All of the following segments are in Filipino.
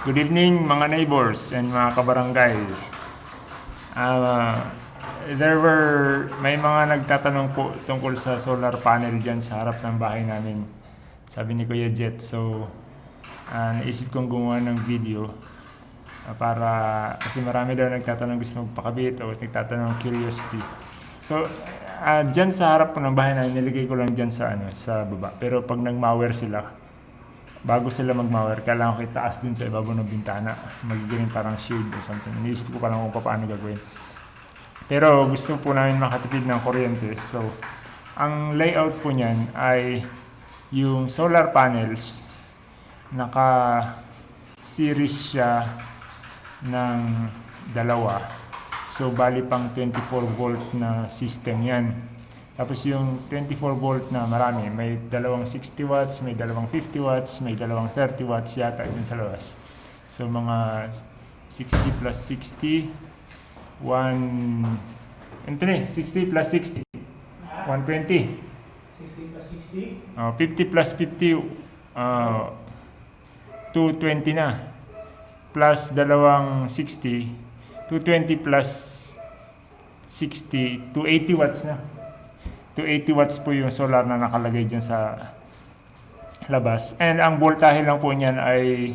Good evening mga neighbors and mga kabarangay. Ah, there were may mga nagtatanong po tungkol sa solar panel diyan sa harap ng bahay namin. Sabi ni Kuya Jet. So, ah, naisip kong gumawa ng video ah, para kasi marami daw nagtatanong gusto magpakabit o nagtatanong curiosity. So, ah, diyan sa harap po ng bahay namin nilagay ko lang diyan sa ano sa baba. Pero pag nag-mower sila, bago sila mag-mower, kailangan ko itaas dun sa ibabaw ng bintana. Magiging parang shade or something. Iniisip ko pa lang kung paano gagawin. Pero gusto po namin makatipid ng kuryente. So, ang layout po niyan ay yung solar panels naka series siya ng dalawa. So, bali pang 24 volt na system yan. Tapos yung 24 volt na marami, may dalawang 60 watts, may dalawang 50 watts, may dalawang 30 watts yata dun sa labas. So mga 60 plus 60, 1, ito na 60 plus 60, 120. 60 plus 60. Uh, 50 plus 50, uh, 220 na. Plus dalawang 60, 220 plus 60, 280 watts na. 280 watts po yung solar na nakalagay dyan sa labas. And ang voltahe lang po niyan ay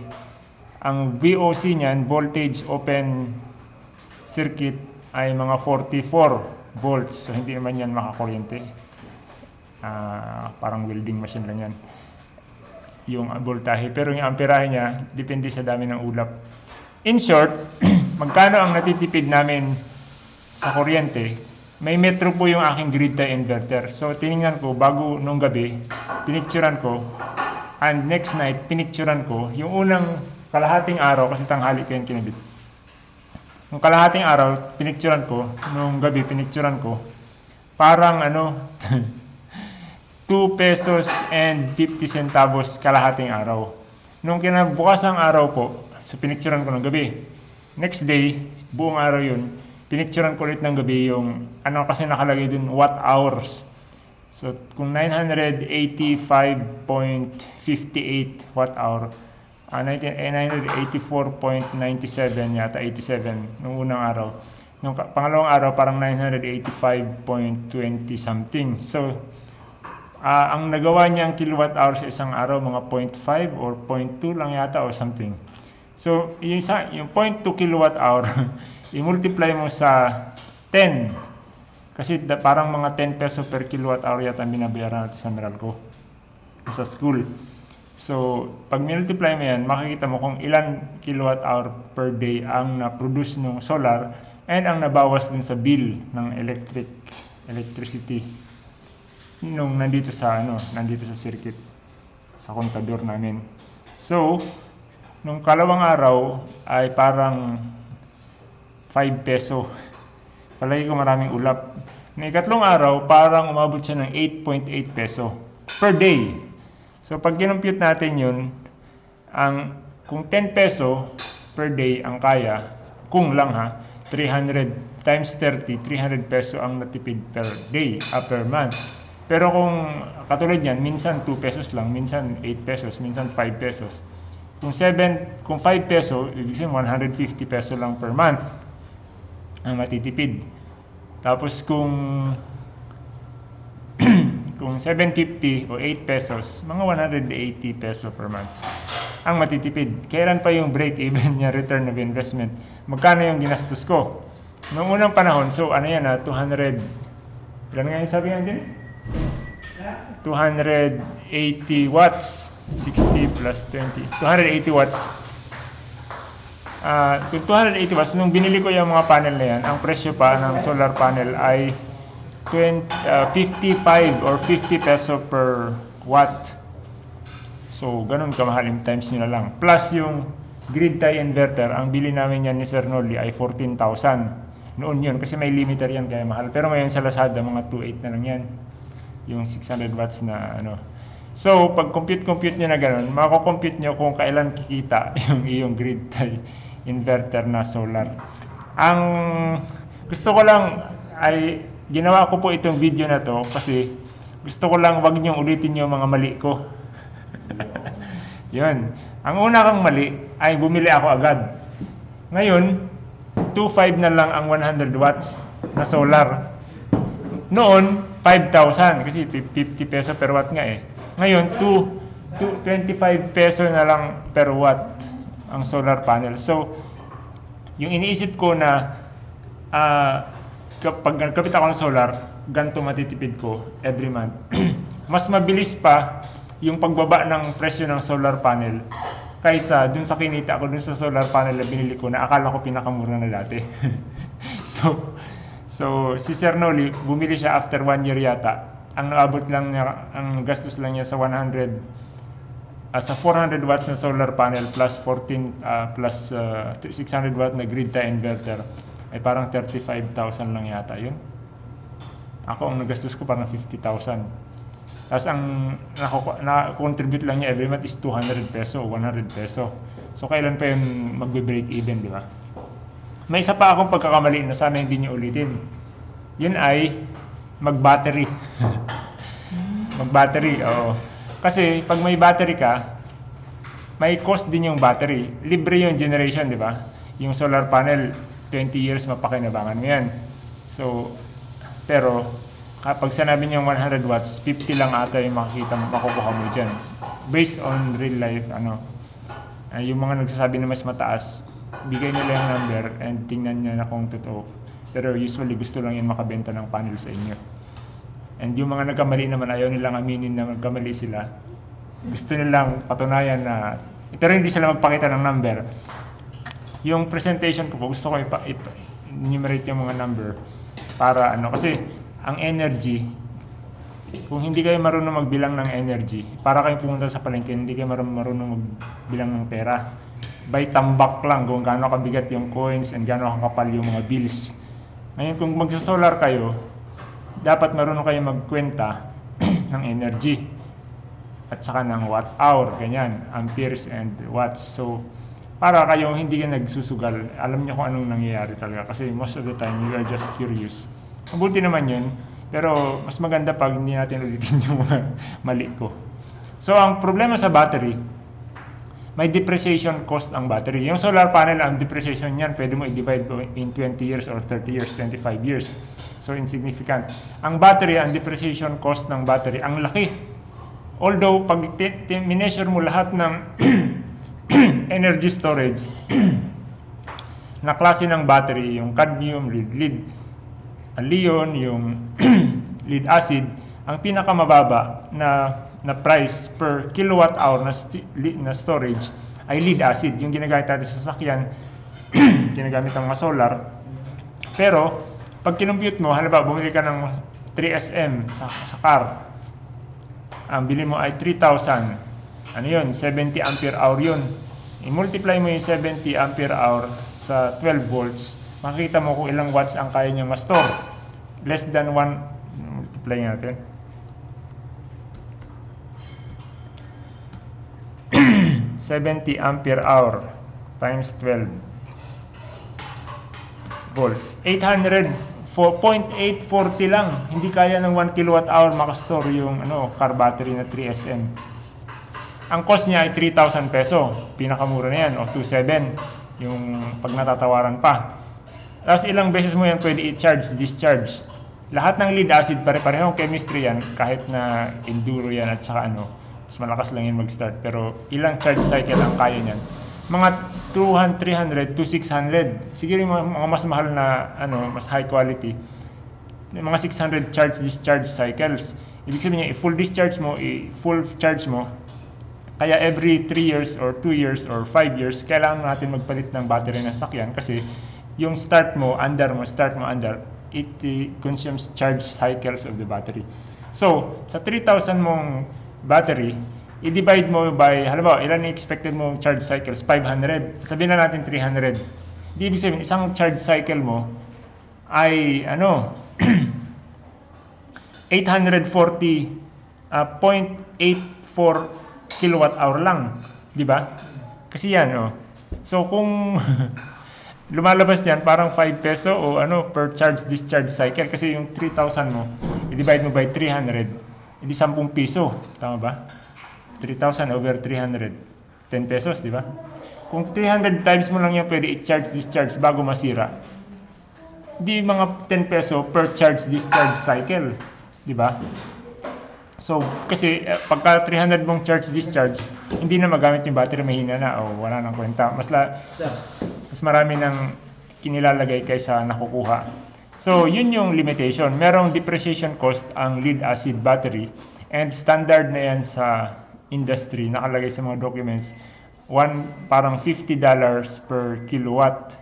ang VOC niyan, voltage open circuit ay mga 44 volts. So hindi naman yan makakuryente. Ah, parang welding machine lang yan. Yung voltahe. Pero yung amperahe niya, depende sa dami ng ulap. In short, magkano ang natitipid namin sa kuryente may metro po yung aking grid tie inverter. So, tiningnan ko, bago nung gabi, pinicturan ko, and next night, pinicturan ko, yung unang kalahating araw, kasi tanghali ko yung kinabit. Yung kalahating araw, pinicturan ko, nung gabi, pinicturan ko, parang ano, 2 pesos and 50 centavos kalahating araw. Nung kinabukas ang araw po, so pinicturan ko ng gabi. Next day, buong araw yun, pinicturean ko ulit ng gabi yung ano kasi nakalagay dun watt hours. So kung 985.58 watt hour, uh, 984.97 yata 87 nung unang araw. Nung pangalawang araw parang 985.20 something. So uh, ang nagawa niya ang kilowatt hour sa isang araw mga 0.5 or 0.2 lang yata or something. So yung, isa, yung 0.2 kilowatt hour i-multiply mo sa 10 kasi da, parang mga 10 peso per kilowatt hour yata binabayaran natin sa Meralco sa school. So, pag multiply mo yan, makikita mo kung ilan kilowatt hour per day ang na-produce ng solar and ang nabawas din sa bill ng electric electricity nung nandito sa ano, nandito sa circuit sa kontador namin. So, nung kalawang araw ay parang 5 peso. Palagi ko maraming ulap. Ng ikatlong araw, parang umabot siya ng 8.8 peso per day. So pag kinompute natin yun, ang, kung 10 peso per day ang kaya, kung lang ha, 300 times 30, 300 peso ang natipid per day, uh, per month. Pero kung katulad yan, minsan 2 pesos lang, minsan 8 pesos, minsan 5 pesos. Kung 7, kung 5 peso, ibig sabihin 150 peso lang per month ang matitipid. Tapos kung kung 750 o 8 pesos, mga 180 peso per month ang matitipid. Kailan pa yung break even niya return of investment? Magkano yung ginastos ko? Noong unang panahon, so ano yan ha, 200, ilan nga yung sabi nga din? 280 watts, 60 plus 20, 280 watts uh, 280 watts, nung binili ko yung mga panel na yan, ang presyo pa ng solar panel ay 20, uh, 55 or 50 peso per watt. So, ganun kamahal yung times nyo na lang. Plus yung grid tie inverter, ang bili namin yan ni Sir Nolly ay 14,000. Noon yun, kasi may limiter yan kaya mahal. Pero ngayon sa Lazada, mga 2.8 na lang yan. Yung 600 watts na ano. So, pag compute-compute nyo na ganun, mako-compute nyo kung kailan kikita yung iyong grid tie inverter na solar. Ang gusto ko lang ay ginawa ko po itong video na to kasi gusto ko lang wag niyo ulitin yung mga mali ko. Yun. Ang una kang mali ay bumili ako agad. Ngayon, 2.5 na lang ang 100 watts na solar. Noon, 5,000 kasi 50 peso per watt nga eh. Ngayon, 2, 2 25 peso na lang per watt ang solar panel. So, yung iniisip ko na ah, kapag nagkapit ako ng solar, ganito matitipid ko every month. Mas mabilis pa yung pagbaba ng presyo ng solar panel kaysa dun sa kinita ko dun sa solar panel na binili ko na akala ko pinakamura na dati. so, so si Sir Noli, bumili siya after one year yata. Ang naabot lang niya, ang gastos lang niya sa 100 ah, sa 400 watts na solar panel plus 14 ah, plus ah, 600 watt na grid tie inverter ay parang 35,000 lang yata yun. Ako ang nagastos ko parang 50,000. Tapos ang na-contribute lang niya every month is 200 peso o 100 peso. So kailan pa yun magbe-break even, di ba? May isa pa akong pagkakamali na sana hindi niyo ulitin. Yun ay mag-battery. mag-battery, oo. Kasi pag may battery ka, may cost din yung battery. Libre yung generation, di ba? Yung solar panel, 20 years mapakinabangan mo yan. So, pero kapag sinabi niyang 100 watts, 50 lang ata yung makikita mo, makukuha mo dyan. Based on real life, ano, ah, yung mga nagsasabi na mas mataas, bigay nila yung number and tingnan niya na kung totoo. Pero usually gusto lang yun makabenta ng panel sa inyo. And yung mga nagkamali naman, ayaw nilang aminin na nagkamali sila. Gusto nilang patunayan na, pero hindi sila magpakita ng number. Yung presentation ko po, gusto ko ipa, ipa, enumerate yung mga number para ano, kasi ang energy, kung hindi kayo marunong magbilang ng energy, para kayo pumunta sa palengke, hindi kayo marunong, marunong magbilang ng pera. By tambak lang kung gaano kabigat yung coins and gaano kakapal yung mga bills. Ngayon, kung magsa-solar kayo, dapat marunong kayo magkwenta ng energy at saka ng watt hour, ganyan, amperes and watts. So, para kayong hindi ka nagsusugal, alam niyo kung anong nangyayari talaga. Kasi most of the time, you are just curious. Mabuti naman yun, pero mas maganda pag hindi natin ulitin yung mali ko. So, ang problema sa battery, may depreciation cost ang battery. Yung solar panel, ang depreciation niyan, pwede mo i-divide in 20 years or 30 years, 25 years. So, insignificant. Ang battery, ang depreciation cost ng battery, ang laki. Although, pag mineasure mo lahat ng energy storage na klase ng battery, yung cadmium, lead, lead, leon, yung lead acid, ang pinakamababa na na price per kilowatt hour na, na storage ay lead acid, yung ginagamit natin sa sasakyan, ginagamit ng mga solar. Pero, pag kinumpute mo, halimbawa, bumili ka ng 3SM sa, sa car, ang bili mo ay 3,000. Ano yun? 70 ampere hour yun. I-multiply mo yung 70 ampere hour sa 12 volts, makikita mo kung ilang watts ang kaya niya ma-store. Less than 1, multiply natin. 70 ampere hour times 12 volts. 800 4.840 lang. Hindi kaya ng 1 kilowatt hour makastore yung ano, car battery na 3SM. Ang cost niya ay 3,000 peso. Pinakamura na yan. O 2,700 yung pag natatawaran pa. Tapos ilang beses mo yan pwede i-charge, discharge. Lahat ng lead acid, pare-parehong chemistry yan. Kahit na enduro yan at saka ano, mas malakas lang yan mag-start. Pero ilang charge cycle ang kaya niyan? Mga 200, 300 to 600. Siguro yung mga, mas mahal na, ano, mas high quality. Yung mga 600 charge discharge cycles. Ibig sabihin niya, i-full discharge mo, i-full charge mo, kaya every 3 years or 2 years or 5 years, kailangan natin magpalit ng battery ng sakyan kasi yung start mo, under mo, start mo, under, it uh, consumes charge cycles of the battery. So, sa 3,000 mong battery, i-divide mo by, halimbawa, ilan expected mong charge cycles? 500. Sabihin na natin 300. Di ibig sabihin, isang charge cycle mo ay, ano, 840, uh, 0.84 kilowatt hour lang. Di ba? Kasi yan, oh. So, kung lumalabas yan, parang 5 peso o ano, per charge discharge cycle. Kasi yung 3,000 mo, i-divide mo by 300, hindi 10 piso. Tama ba? 3,000 over 300. 10 10 pesos, di ba? Kung 300 times mo lang yan pwede i-charge discharge bago masira, di mga 10 peso per charge discharge cycle, di ba? So, kasi eh, pagka 300 mong charge discharge, hindi na magamit yung battery, mahina na o wala nang kwenta. Mas, la, mas, mas marami nang kinilalagay kaysa nakukuha. So, yun yung limitation. Merong depreciation cost ang lead acid battery and standard na yan sa industry, nakalagay sa mga documents, one, parang $50 per kilowatt.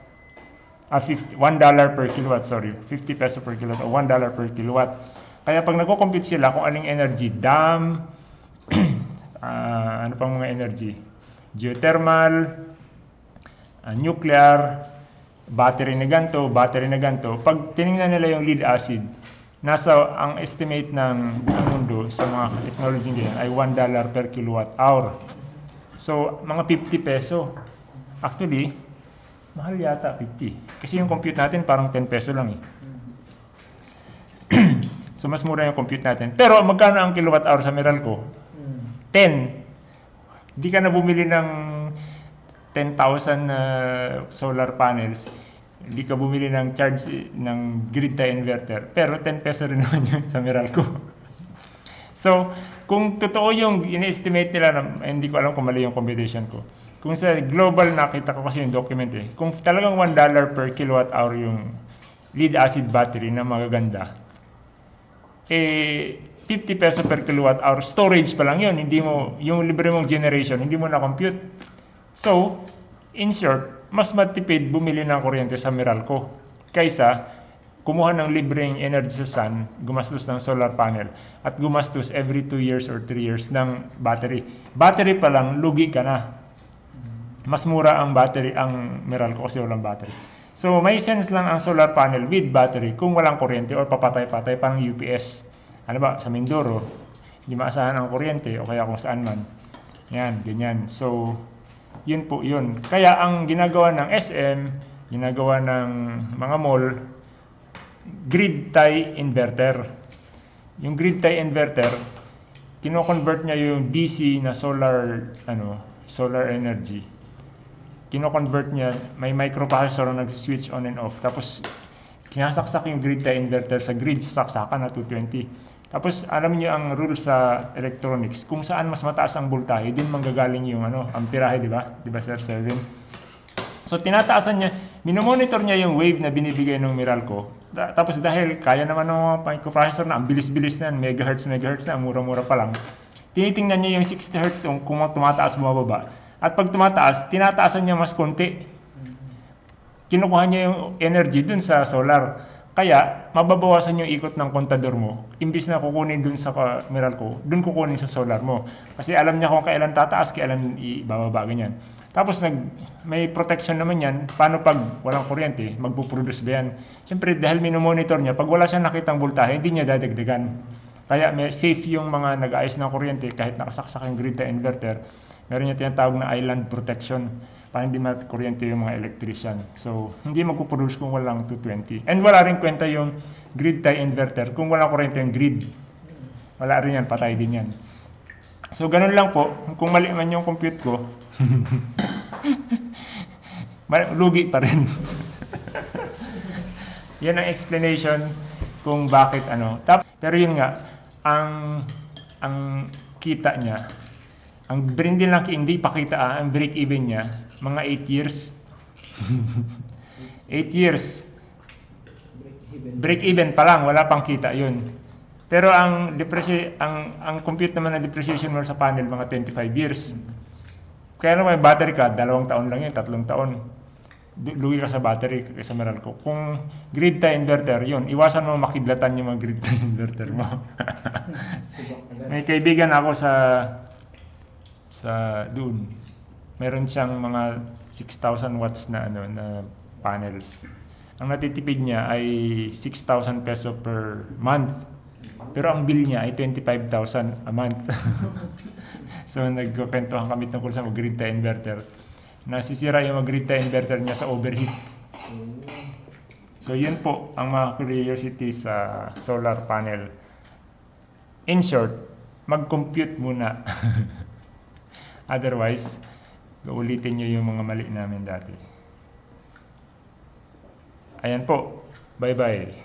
Ah, 50, $1 per kilowatt, sorry. 50 peso per kilowatt o $1 per kilowatt. Kaya pag nagko-compute sila kung anong energy, dam, ah, ano pang mga energy, geothermal, ah, nuclear, battery na ganto, battery na ganto. Pag tiningnan nila yung lead acid, nasa ang estimate ng mundo sa mga technology ganyan ay $1 per kilowatt hour. So, mga 50 peso. Actually, mahal yata 50. Kasi yung compute natin parang 10 peso lang eh. so, mas mura yung compute natin. Pero magkano ang kilowatt hour sa Meralco? 10. Di ka na bumili ng 10,000 na solar panels. Hindi ka bumili ng charge ng grid tie inverter. Pero 10 peso rin naman yun sa Meralco. so, kung totoo yung in-estimate nila, na, hindi ko alam kung mali yung computation ko. Kung sa global nakita ko kasi yung document eh, kung talagang $1 per kilowatt hour yung lead acid battery na magaganda, eh 50 peso per kilowatt hour storage pa lang yun, hindi mo, yung libre mong generation, hindi mo na-compute. So, in short, mas matipid bumili ng kuryente sa Meralco kaysa kumuha ng libreng energy sa sun, gumastos ng solar panel, at gumastos every 2 years or 3 years ng battery. Battery pa lang, lugi ka na. Mas mura ang battery, ang Meralco kasi walang battery. So, may sense lang ang solar panel with battery kung walang kuryente or papatay-patay pang UPS. Ano ba, sa Mindoro, hindi maasahan ang kuryente o kaya kung saan man. Yan, ganyan. So, yun po yun. Kaya ang ginagawa ng SM, ginagawa ng mga mall, grid tie inverter. Yung grid tie inverter, kino-convert niya yung DC na solar ano, solar energy. Kino-convert niya, may microprocessor na nag-switch on and off. Tapos kinasaksak yung grid tie inverter sa grid sa saksakan na 220. Tapos alam niyo ang rule sa electronics, kung saan mas mataas ang voltahe, din manggagaling yung ano, amperahe, di ba? Di ba Sir 7? So tinataasan niya, minomonitor niya yung wave na binibigay ng Meralco. Da- tapos dahil kaya naman ng microprocessor na, ang bilis-bilis na, megahertz, megahertz na, mura-mura pa lang. Tinitingnan niya yung 60 hertz kung, kung tumataas bumababa. At pag tumataas, tinataasan niya mas konti. Kinukuha niya yung energy dun sa solar. Kaya, mababawasan yung ikot ng kontador mo. Imbis na kukunin dun sa ka- Meralco, dun kukunin sa solar mo. Kasi alam niya kung kailan tataas, kailan ibababa, ganyan. Tapos nag, may protection naman yan. Paano pag walang kuryente? Magpuproduce ba yan? Siyempre, dahil minomonitor niya, pag wala siyang nakitang voltahe, hindi niya dadagdagan. Kaya may safe yung mga nag-ayos ng kuryente kahit nakasaksak yung grid na inverter. Meron niya tinatawag na island protection para hindi kuryente yung mga electrician. So, hindi magpuproduce kung walang 220. And wala rin kwenta yung grid tie inverter kung walang kuryente yung grid. Wala rin yan, patay din yan. So, ganun lang po. Kung mali man yung compute ko, lugi pa rin. yan ang explanation kung bakit ano. Pero yun nga, ang ang kita niya, ang brindin lang hindi pakita ah, ang break even niya, mga 8 years. 8 years. Break even pa lang, wala pang kita yun. Pero ang depreciation ang ang compute naman ng depreciation mo sa panel mga 25 years. Kaya naman may battery ka, dalawang taon lang yun, tatlong taon. Lugi ka sa battery sa Meralco. Kung grid tie inverter, yun, iwasan mo makidlatan yung mga grid tie inverter mo. may kaibigan ako sa sa doon. Meron siyang mga 6,000 watts na ano na panels. Ang natitipid niya ay 6,000 peso per month. Pero ang bill niya ay 25,000 a month. so nagkukwentuhan kami tungkol sa tie inverter. Nasisira yung tie inverter niya sa overheat. So yun po ang mga curiosity sa solar panel. In short, mag-compute muna. Otherwise, Uulitin nyo yung mga mali namin dati. Ayan po. Bye-bye.